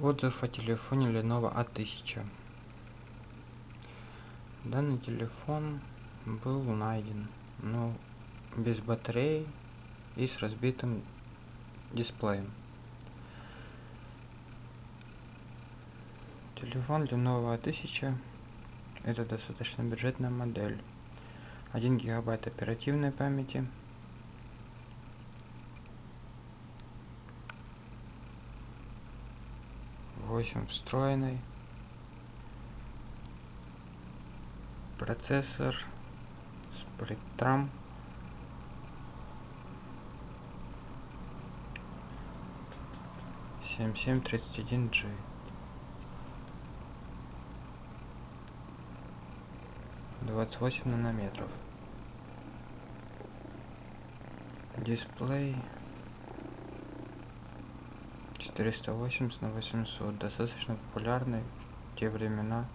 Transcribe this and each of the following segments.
Отзыв о телефоне Lenovo A1000. Данный телефон был найден, но без батареи и с разбитым дисплеем. Телефон Lenovo A1000 это достаточно бюджетная модель. 1 гигабайт оперативной памяти, восемь встроенный. Процессор Spectrum. семь семь тридцать один G двадцать восемь нанометров. Дисплей 480 на 800 достаточно популярный в те времена.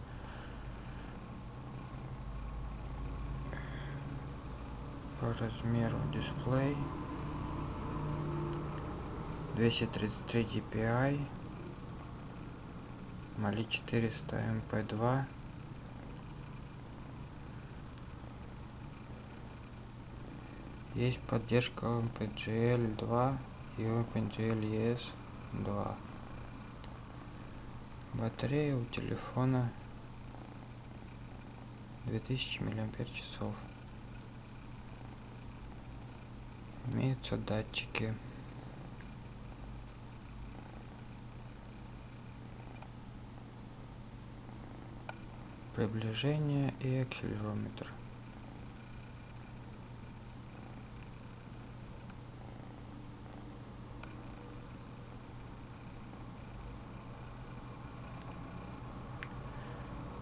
По размеру дисплей. 233 dpi Mali 400 mp2 есть поддержка OpenGL 2 и OpenGL ES 2 батарея у телефона 2000 миллиампер часов. Имеются датчики. Приближение и акселерометр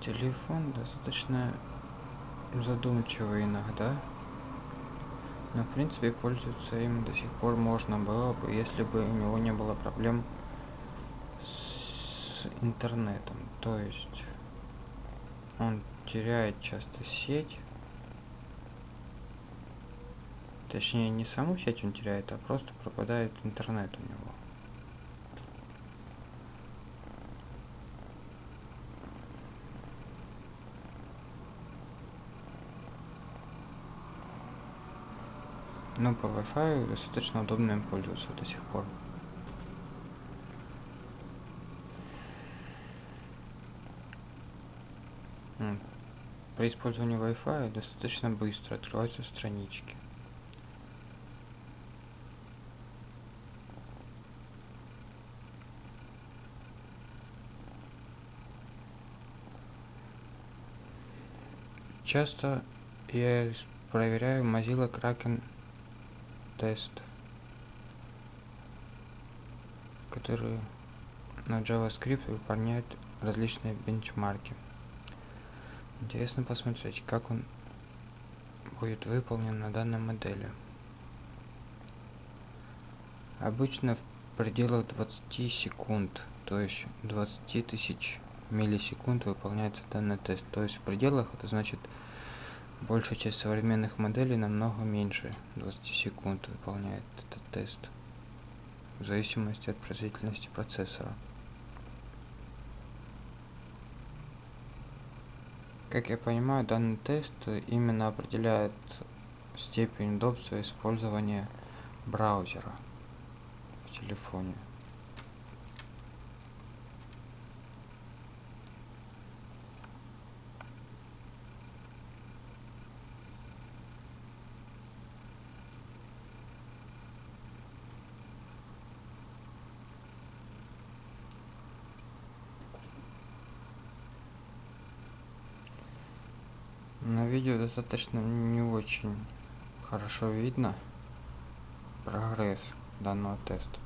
телефон достаточно задумчивый иногда. Но в принципе пользоваться им до сих пор можно было бы если бы у него не было проблем с интернетом. То есть он теряет часто сеть. Точнее не саму сеть он теряет а просто пропадает интернет у него но по Wi-Fi достаточно удобно им пользоваться до сих пор. При использовании Wi-Fi достаточно быстро открываются странички. Часто я проверяю Mozilla Kraken тест который на JavaScript выполняет различные бенчмарки. Интересно посмотреть, как он будет выполнен на данной модели. Обычно в пределах 20 секунд, то есть 20 тысяч миллисекунд выполняется данный тест. То есть в пределах это значит Большая часть современных моделей намного меньше 20 секунд выполняет этот тест, в зависимости от производительности процессора. Как я понимаю, данный тест именно определяет степень удобства использования браузера в телефоне. На видео достаточно не очень хорошо видно прогресс данного теста